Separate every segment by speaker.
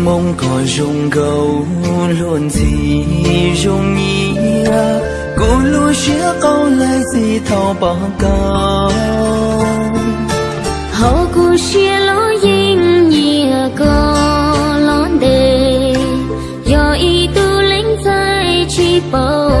Speaker 1: mênh mông có rung cầu luôn gì rung nghĩa, cô lu xía câu lại gì thao bỏ cầu
Speaker 2: hậu cô xía lo yên nhẹ à cô lo đề. Do ý tu lính dài chỉ
Speaker 1: bầu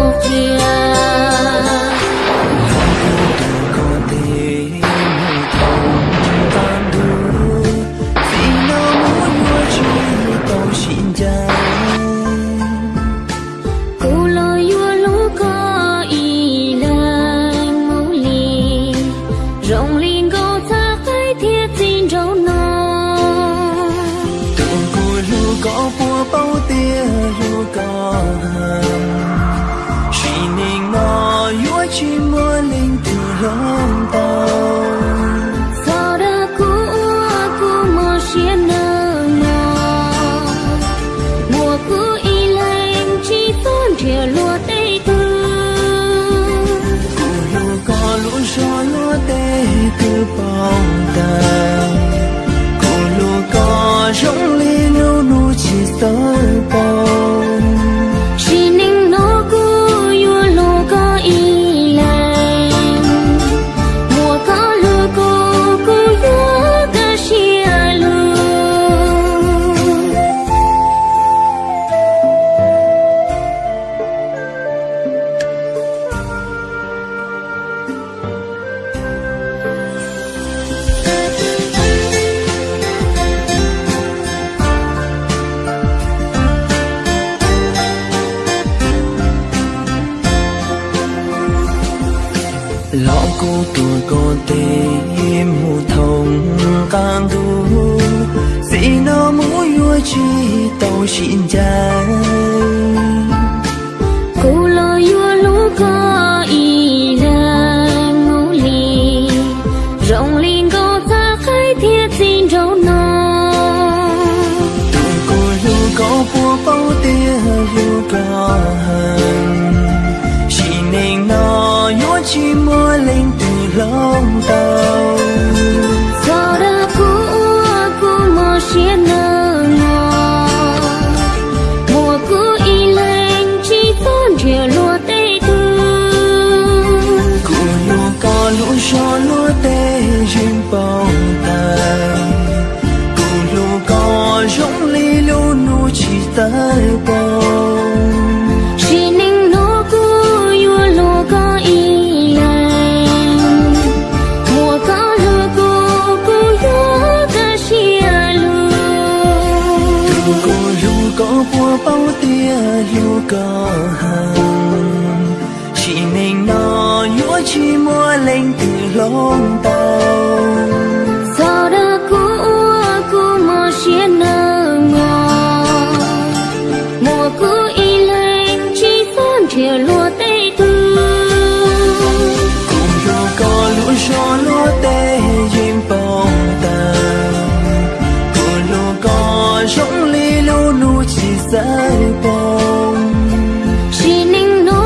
Speaker 1: cứ từ bao ta cô lu có rong ly nâu nu chỉ sơ bao lọ cô tuổi cô tê mù thông càng đu gì nó mũi vui chi tàu xin trái
Speaker 2: Cô lo yua lũ có y lành ngô lì Rộng linh cô ta khai thiết xin rau non
Speaker 1: tụi cô lu có bùa bao tia lu có cô lu có bùa bao tia lu có hầm chỉ nên nó yếu chỉ mua lên từ lòng tàu
Speaker 2: Sao đã cũ cũ mơ xia nơ ngò. Mùa cũ y lành chỉ tôn thìa lúa tây tư.
Speaker 1: Cùng lu có lũ gió lúa tê duyên bao ta cô lu có lu nu chỉ rơi bao
Speaker 2: Chỉ ninh nó